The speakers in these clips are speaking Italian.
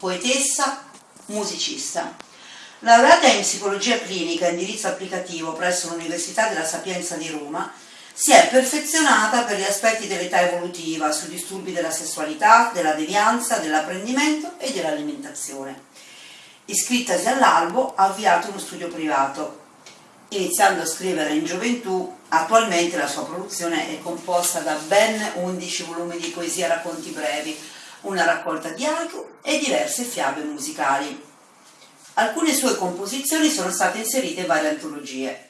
Poetessa, musicista. Laureata in psicologia clinica e indirizzo applicativo presso l'Università della Sapienza di Roma, si è perfezionata per gli aspetti dell'età evolutiva, sui disturbi della sessualità, della devianza, dell'apprendimento e dell'alimentazione. Iscrittasi all'albo ha avviato uno studio privato. Iniziando a scrivere in gioventù, attualmente la sua produzione è composta da ben 11 volumi di poesia e racconti brevi, una raccolta di haiku e diverse fiabe musicali. Alcune sue composizioni sono state inserite in varie antologie.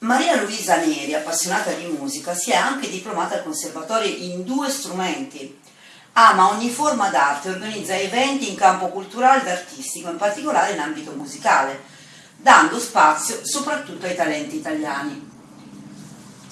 Maria Luisa Neri, appassionata di musica, si è anche diplomata al conservatorio in due strumenti, Ama ogni forma d'arte e organizza eventi in campo culturale ed artistico, in particolare in ambito musicale, dando spazio soprattutto ai talenti italiani.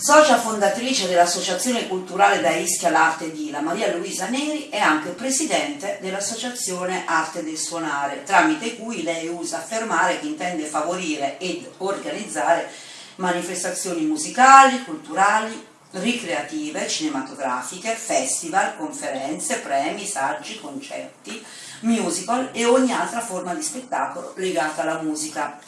Socia fondatrice dell'Associazione Culturale da Ischia l'Arte di La Maria Luisa Neri è anche presidente dell'Associazione Arte del Suonare, tramite cui lei usa affermare che intende favorire ed organizzare manifestazioni musicali, culturali, ricreative, cinematografiche, festival, conferenze, premi, saggi, concerti, musical e ogni altra forma di spettacolo legata alla musica.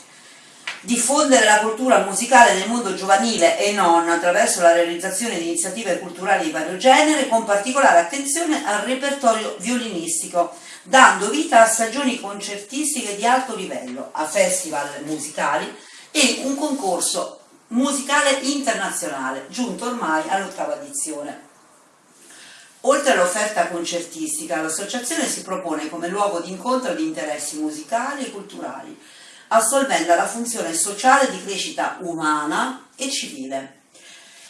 Diffondere la cultura musicale nel mondo giovanile e non attraverso la realizzazione di iniziative culturali di vario genere con particolare attenzione al repertorio violinistico, dando vita a stagioni concertistiche di alto livello, a festival musicali e un concorso musicale internazionale, giunto ormai all'ottava edizione. Oltre all'offerta concertistica, l'associazione si propone come luogo di incontro di interessi musicali e culturali, assolvendo la funzione sociale di crescita umana e civile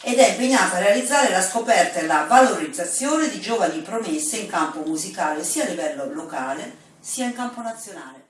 ed è impegnata a realizzare la scoperta e la valorizzazione di giovani promesse in campo musicale sia a livello locale sia in campo nazionale.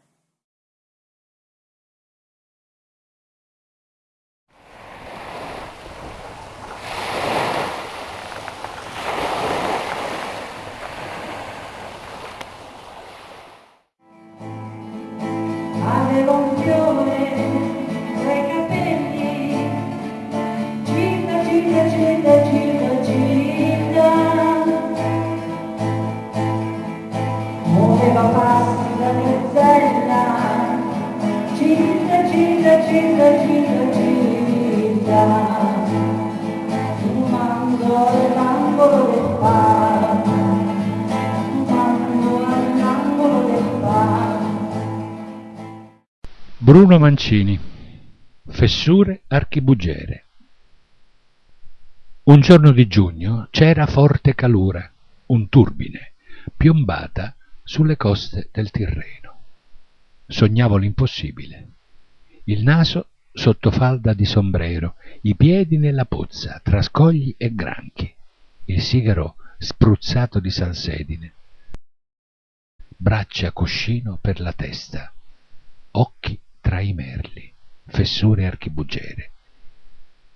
Fessure archibugere Un giorno di giugno c'era forte calura, un turbine, piombata sulle coste del Tirreno. Sognavo l'impossibile. Il naso sotto falda di sombrero, i piedi nella pozza, tra scogli e granchi, il sigaro spruzzato di salsedine, braccia cuscino per la testa, occhi tra i merli, fessure archibugere.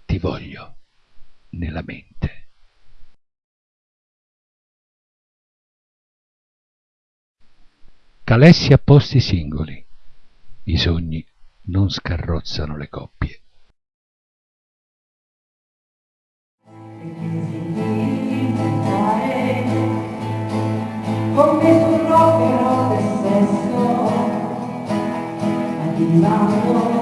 Ti voglio nella mente. Calessi a posti singoli. I sogni non scarrozzano le coppie. Come sul rock e sesso, arrivando,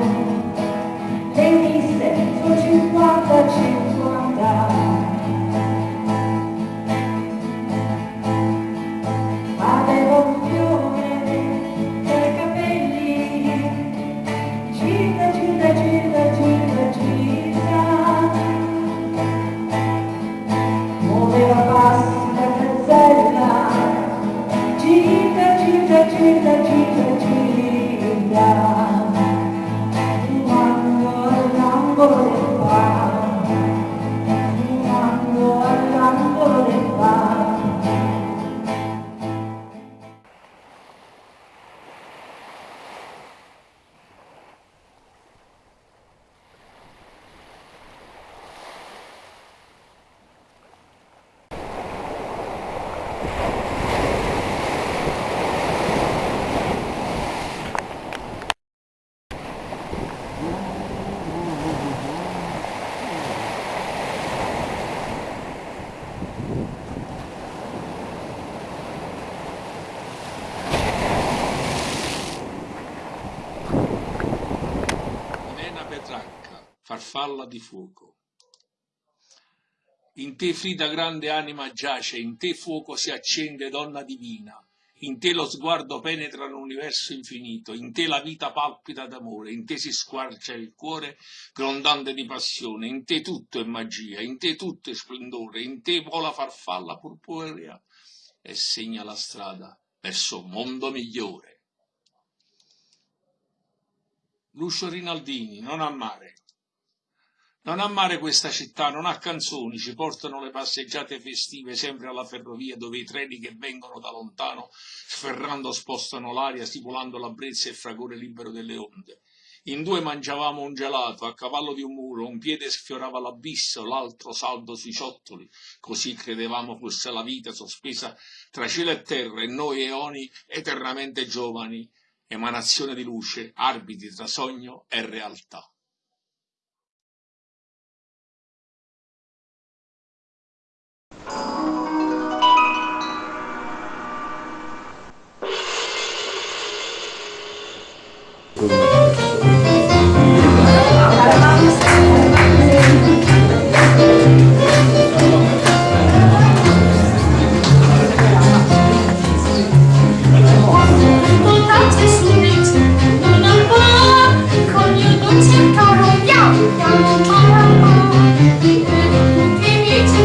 farfalla di fuoco. In te Frida grande anima giace, in te fuoco si accende donna divina, in te lo sguardo penetra l'universo infinito, in te la vita palpita d'amore, in te si squarcia il cuore grondante di passione, in te tutto è magia, in te tutto è splendore, in te vola farfalla purpurea e segna la strada verso un mondo migliore. Lucio Rinaldini, non a mare. Non ha mare questa città, non ha canzoni, ci portano le passeggiate festive sempre alla ferrovia dove i treni che vengono da lontano sferrando spostano l'aria stipulando la brezza e il fragore libero delle onde. In due mangiavamo un gelato, a cavallo di un muro, un piede sfiorava l'abisso, l'altro saldo sui ciottoli, così credevamo fosse la vita sospesa tra cielo e terra e noi eoni eternamente giovani, emanazione di luce, arbitri tra sogno e realtà.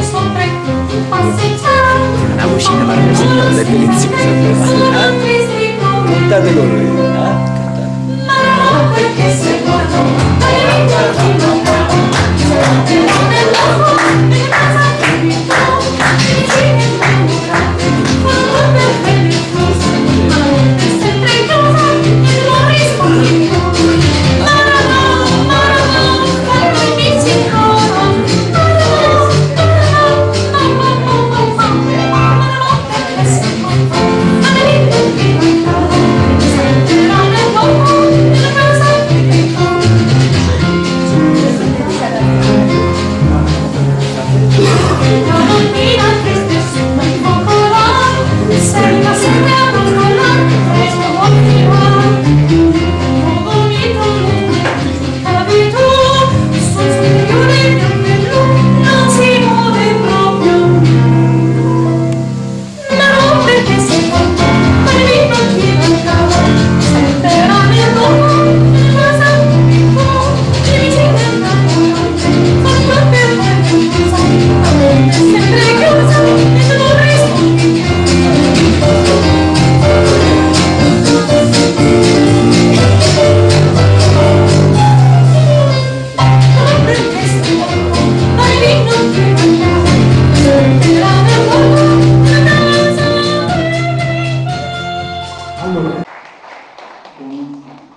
Sopra, passeggiando. Una cucina parmigiana è deliziosa. Cantate con? Cantate. Ma perché se guardo, hai vinto chi non Però nell'uomo, in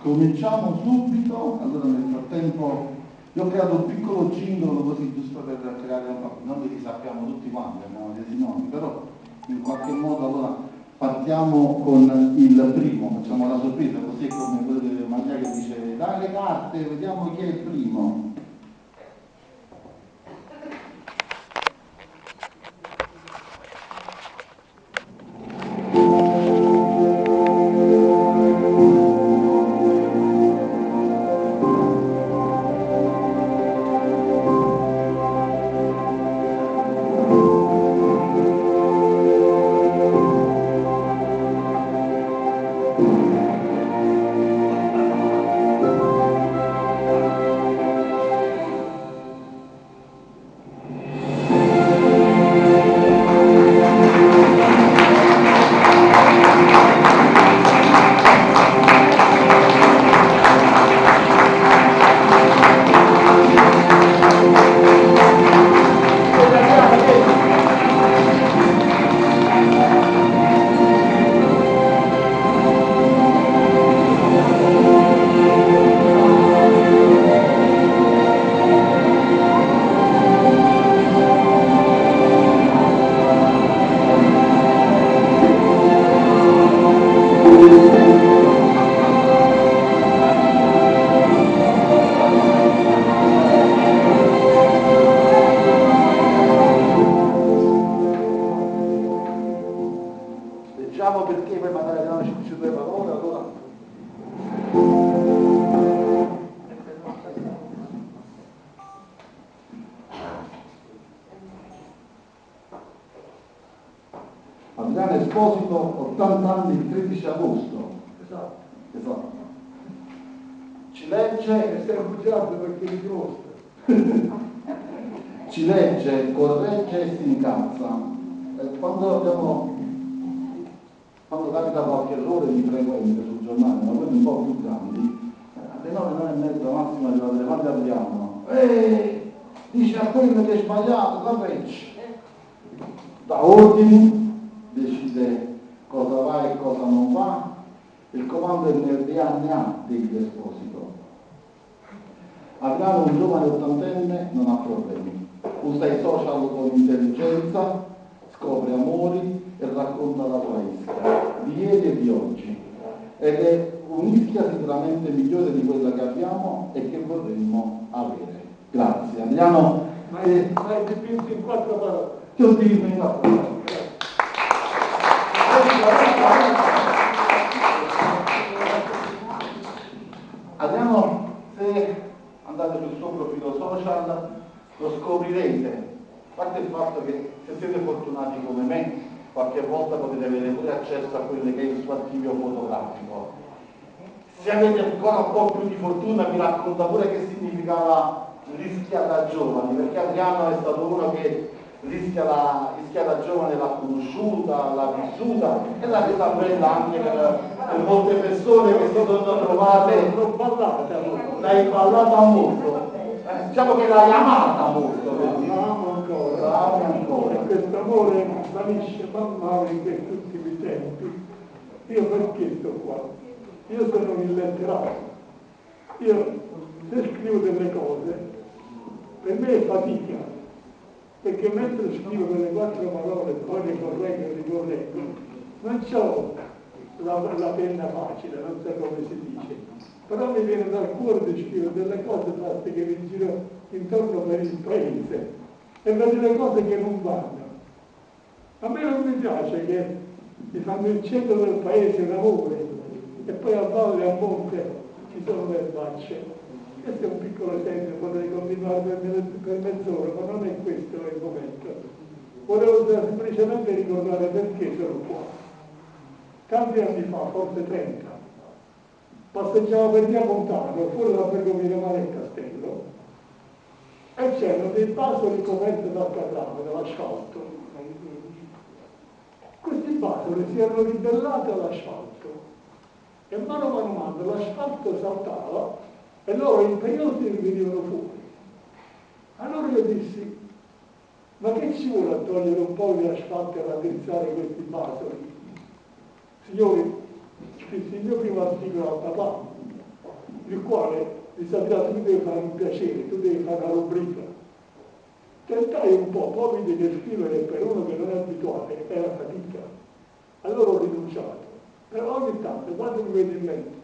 cominciamo subito. Allora, nel frattempo, io ho creato un piccolo jingle così giusto per creare un po', non li sappiamo tutti quanti, abbiamo dei nomi, però in qualche modo allora partiamo con il primo, facciamo la sorpresa, così come quello di Magia che dice dai le carte, vediamo chi è il primo. Legge stiamo bugiando perché mi dimostra. ci legge, corregge e si incazza. Eh, Quando abbiamo quando capita qualche errore di frequente sul giornale, ma quelli un po' più grandi, eh, alle 9, 9 e mezza massimo arrivate quando apriamo, eh, dice a quello che è sbagliato, corregge. Da ordini, decide cosa va e cosa non va, il comando è nel DNA degli esposito. Adriano, un giovane ottantenne, non ha problemi. Usa i social con intelligenza, scopre amori e racconta la sua ischia, di ieri e di oggi. Ed è un'ischia sicuramente migliore di quella che abbiamo e che vorremmo avere. Grazie. Adriano, Ma è, ma è in quattro parole. ti ho detto in quattro parole. Scoprirete. A parte il fatto che se siete fortunati come me, qualche volta potete avere pure accesso a quello che è il suo archivio fotografico. Se avete ancora un po' più di fortuna vi racconta pure che significava rischia da giovani, perché Adriano è stato uno che rischia, la, rischia da giovane l'ha conosciuta, l'ha vissuta e l'ha resa bella anche per, per molte persone che si sono trovate l'hai ballata molto, Eh, diciamo che l'hai amata molto, vedi? La amo ancora. La ami ancora. E questo amore svanisce man mano in questi ultimi tempi. Io perché sto qua? Io sono un illetterato. Io se scrivo delle cose, per me è fatica, perché mentre scrivo quelle quattro parole, poi le correggo e ricorreggo, non ho la, la penna facile, non so come si dice, però mi viene dal cuore di scrivere delle cose fatte che mi giro intorno per il paese e vedo le cose che non vanno. A me non mi piace che mi fanno il centro del paese un amore e poi a valle e a monte ci sono le facce. Questo è un piccolo esempio, potrei continuare per, me- per mezz'ora, ma non è questo il momento. Volevo semplicemente ricordare perché sono qua. Tanti anni fa, forse 30, passeggiavo per via Montano, fuori dalla Bergomina Mare Castello, e c'erano dei basoli coperti dal catrame, dall'asfalto. Questi basoli si erano ribellati all'asfalto e mano a mano mano l'asfalto saltava e loro imperiosi venivano fuori. Allora io dissi, ma che ci vuole a togliere un po' di asfalto e raddrizzare questi basoli? Signori, scrissi il mio primo articolo a papà, il quale mi sapeva tu devi fare un piacere, tu devi fare una rubrica. Tentai un po', poi vidi che scrivere per uno che non è abituato era fatica. Allora ho rinunciato. Però ogni tanto, quando mi vedo in mente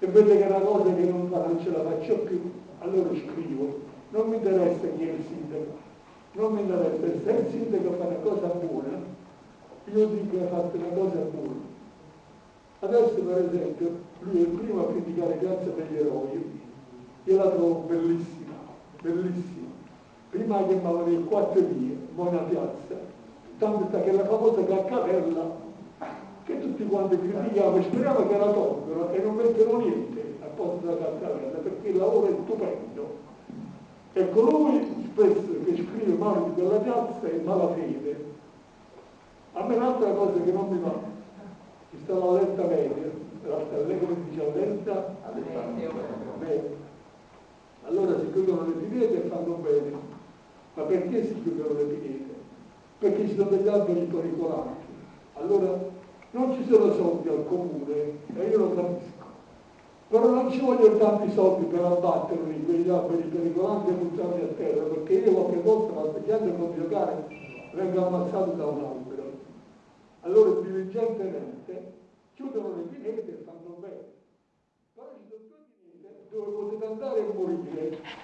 e vedo che è una cosa che non, fa, non ce la faccio più, allora scrivo. Non mi interessa chi è il sindaco, non mi interessa. Se il sindaco fa una cosa buona, io dico che ha fatto una cosa buona. Adesso per esempio lui è il primo a criticare Piazza degli Eroi, io la trovo bellissima, bellissima. Prima la chiamavano il quattro vie, buona piazza, tanto sta che la famosa caccavella che tutti quanti criticavano e speriamo che la tolgono e non mettono niente a posto della caccavella perché il lavoro è stupendo. E colui spesso che scrive male di quella piazza è malafede. A me un'altra cosa che non mi va, ci sta la lenta media, la lei come si dice? Media. Allora si chiudono le pinete e fanno bene. Ma perché si chiudono le pinete? Perché ci sono degli alberi pericolanti. Allora non ci sono soldi al comune e io lo capisco. Però non ci vogliono tanti soldi per abbatterli, quegli alberi pericolanti e buttarli a terra, perché io qualche volta passeggiando con mio cane vengo ammazzato da un albero. Allora diligentemente chiudono le pinete e fanno bene. Però ci sono due pinete dove potete andare e morire.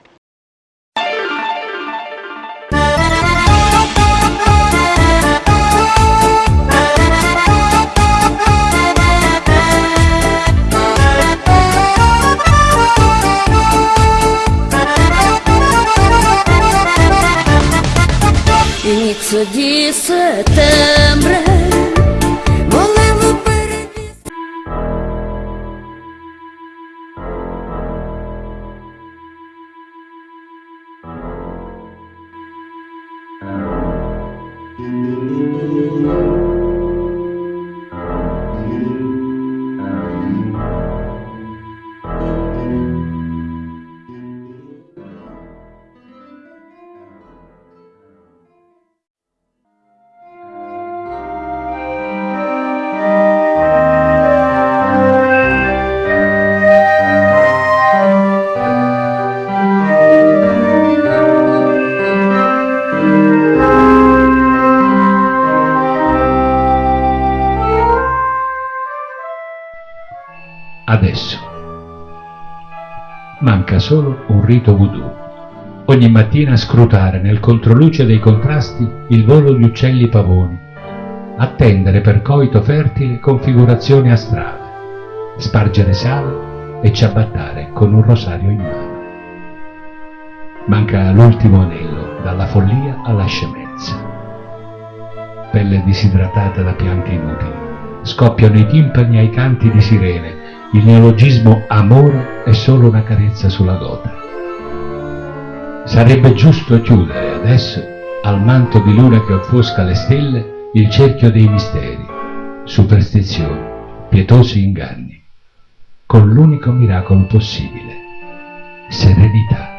said solo un rito voodoo. Ogni mattina scrutare nel controluce dei contrasti il volo di uccelli pavoni, attendere per coito fertile configurazioni astrali, spargere sale e ciabattare con un rosario in mano. Manca l'ultimo anello, dalla follia alla scemenza. Pelle disidratata da pianti inutili, scoppiano i timpani ai canti di sirene, il neologismo amore è solo una carezza sulla gota. Sarebbe giusto chiudere adesso, al manto di luna che offusca le stelle, il cerchio dei misteri, superstizioni, pietosi inganni, con l'unico miracolo possibile, serenità.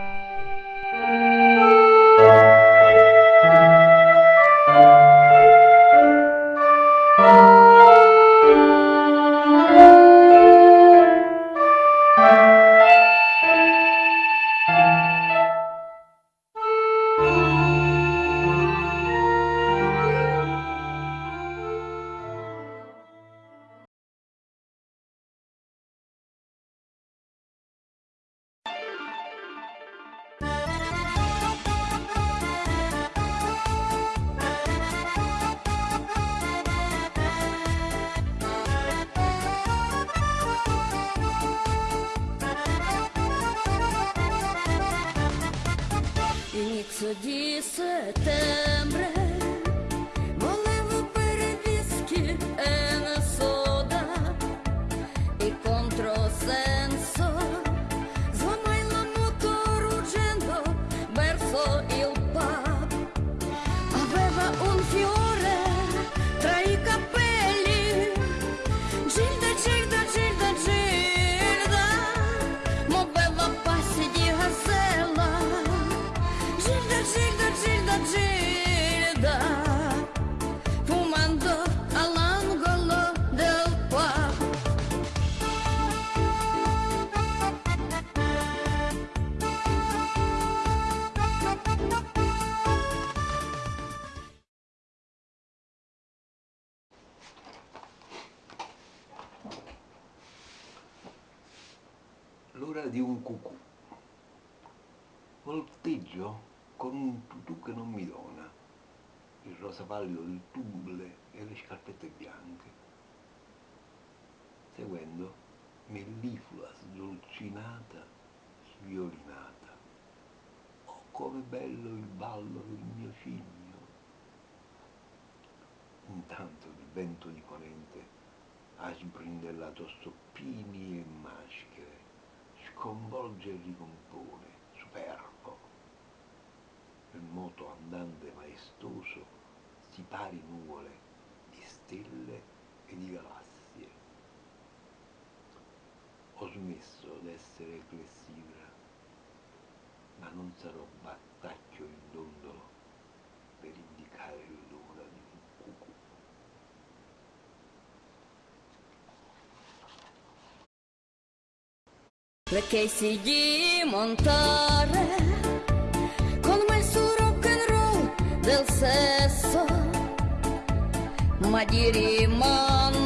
L'ora di un cucù. Volteggio con un tutù che non mi dona, il rosa pallido del tulle e le scarpette bianche. Seguendo, melliflua sdolcinata, sviolinata. Oh, come bello il ballo del mio cigno. Intanto il vento di ponente ha sbrindellato stoppini e maschere, sconvolge e ricompone, superbo. Il moto andante maestoso si pari nuvole di stelle e di galassie. Ho smesso d'essere clessidra, ma non sarò battacchio in Le Casey di montare con me su rock and roll del sesso ma di rimandare